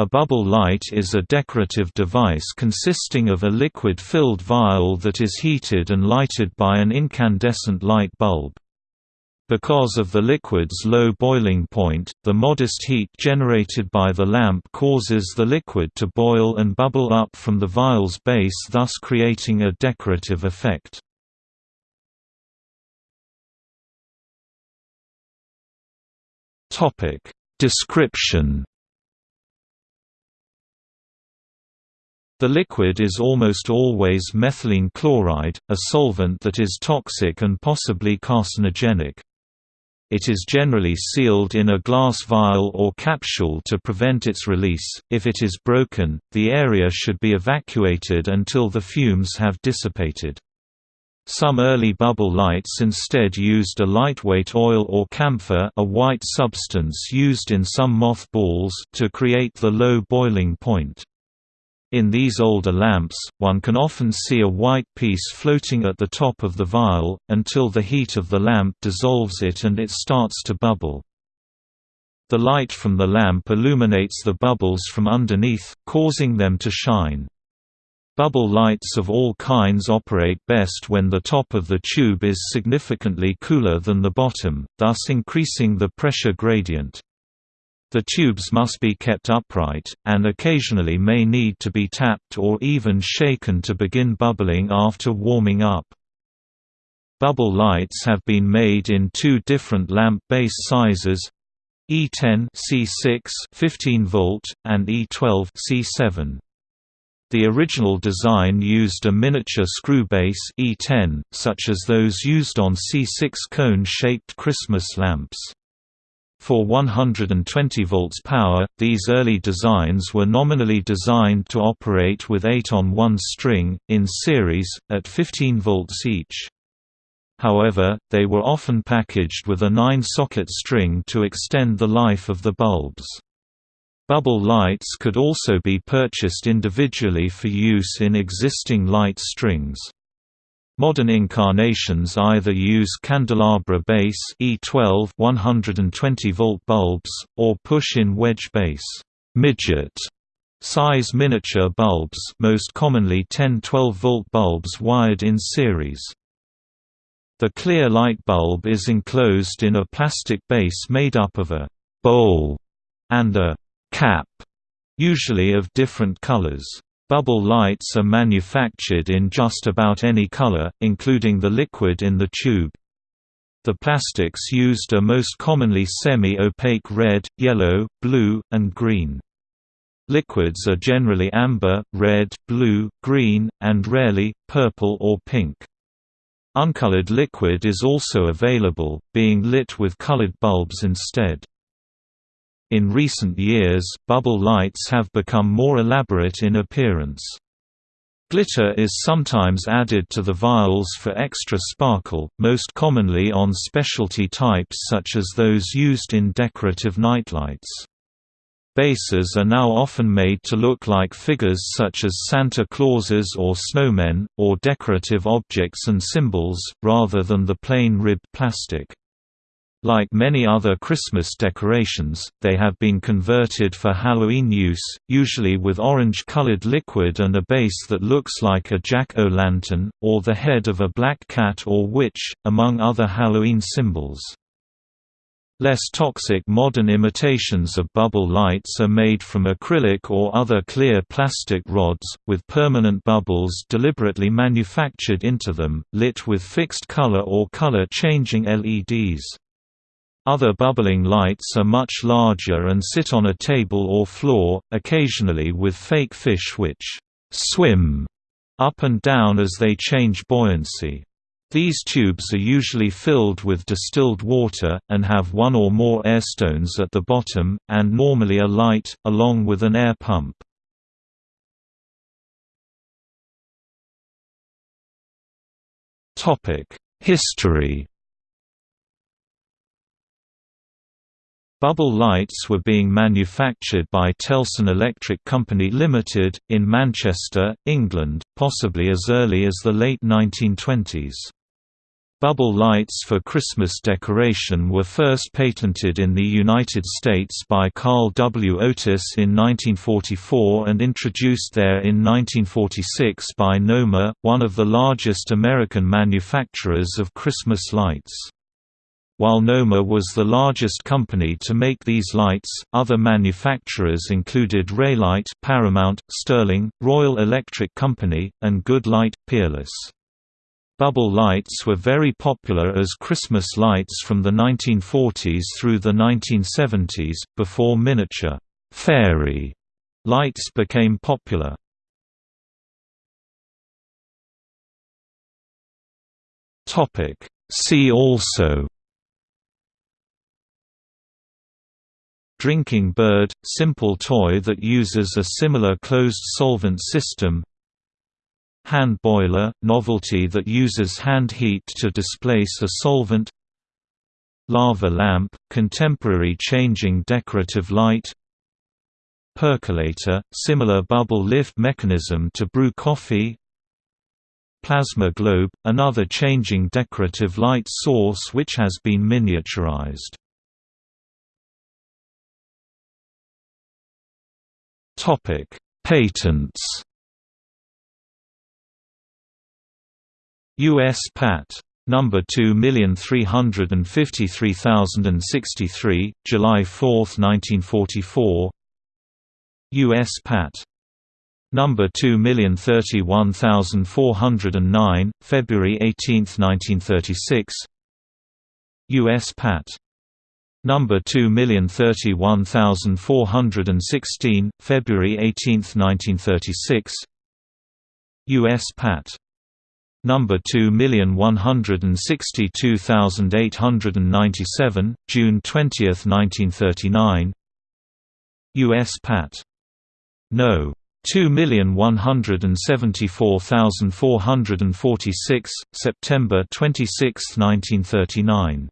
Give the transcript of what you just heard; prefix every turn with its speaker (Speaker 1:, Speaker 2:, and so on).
Speaker 1: A bubble light is a decorative device consisting of a liquid-filled vial that is heated and lighted by an incandescent light bulb. Because of the liquid's low boiling point, the modest heat generated by the lamp causes the liquid to boil and bubble up from the vial's base thus creating a decorative effect. Description The liquid is almost always methylene chloride, a solvent that is toxic and possibly carcinogenic. It is generally sealed in a glass vial or capsule to prevent its release. If it is broken, the area should be evacuated until the fumes have dissipated. Some early bubble lights instead used a lightweight oil or camphor a white substance used in some moth balls to create the low boiling point. In these older lamps, one can often see a white piece floating at the top of the vial, until the heat of the lamp dissolves it and it starts to bubble. The light from the lamp illuminates the bubbles from underneath, causing them to shine. Bubble lights of all kinds operate best when the top of the tube is significantly cooler than the bottom, thus increasing the pressure gradient. The tubes must be kept upright, and occasionally may need to be tapped or even shaken to begin bubbling after warming up. Bubble lights have been made in two different lamp base sizes E10 C6 15 volt and E12 C7. The original design used a miniature screw base E10, such as those used on C6 cone-shaped Christmas lamps. For 120 volts power, these early designs were nominally designed to operate with 8 on one string, in series, at 15 volts each. However, they were often packaged with a 9-socket string to extend the life of the bulbs. Bubble lights could also be purchased individually for use in existing light strings. Modern incarnations either use candelabra base E12 120 volt bulbs or push-in wedge base midget size miniature bulbs, most commonly 10-12 volt bulbs wired in series. The clear light bulb is enclosed in a plastic base made up of a bowl and a cap, usually of different colors. Bubble lights are manufactured in just about any color, including the liquid in the tube. The plastics used are most commonly semi-opaque red, yellow, blue, and green. Liquids are generally amber, red, blue, green, and rarely, purple or pink. Uncolored liquid is also available, being lit with colored bulbs instead. In recent years, bubble lights have become more elaborate in appearance. Glitter is sometimes added to the vials for extra sparkle, most commonly on specialty types such as those used in decorative nightlights. Bases are now often made to look like figures such as Santa Clauses or snowmen, or decorative objects and symbols, rather than the plain ribbed plastic. Like many other Christmas decorations, they have been converted for Halloween use, usually with orange-colored liquid and a base that looks like a jack-o'-lantern, or the head of a black cat or witch, among other Halloween symbols. Less toxic modern imitations of bubble lights are made from acrylic or other clear plastic rods, with permanent bubbles deliberately manufactured into them, lit with fixed color or color-changing LEDs. Other bubbling lights are much larger and sit on a table or floor, occasionally with fake fish which swim up and down as they change buoyancy. These tubes are usually filled with distilled water, and have one or more air stones at the bottom, and normally a light, along with an air pump. History Bubble lights were being manufactured by Tellson Electric Company Limited, in Manchester, England, possibly as early as the late 1920s. Bubble lights for Christmas decoration were first patented in the United States by Carl W. Otis in 1944 and introduced there in 1946 by Noma, one of the largest American manufacturers of Christmas lights. While Noma was the largest company to make these lights, other manufacturers included Raylite Paramount, Sterling, Royal Electric Company, and Goodlite, Peerless. Bubble lights were very popular as Christmas lights from the 1940s through the 1970s, before miniature fairy lights became popular. See also Drinking bird – simple toy that uses a similar closed solvent system Hand boiler – novelty that uses hand heat to displace a solvent Lava lamp – contemporary changing decorative light Percolator – similar bubble lift mechanism to brew coffee Plasma globe – another changing decorative light source which has been miniaturized Patents U.S. Pat. Number 2353063, July 4, 1944. U.S. Pat. Number 2031409, February 18, 1936. U.S. Pat. Number 2031416, February 18, 1936. U.S. Pat number 2162897, June 20, 1939. US Pat. No. 2174446, September 26, 1939.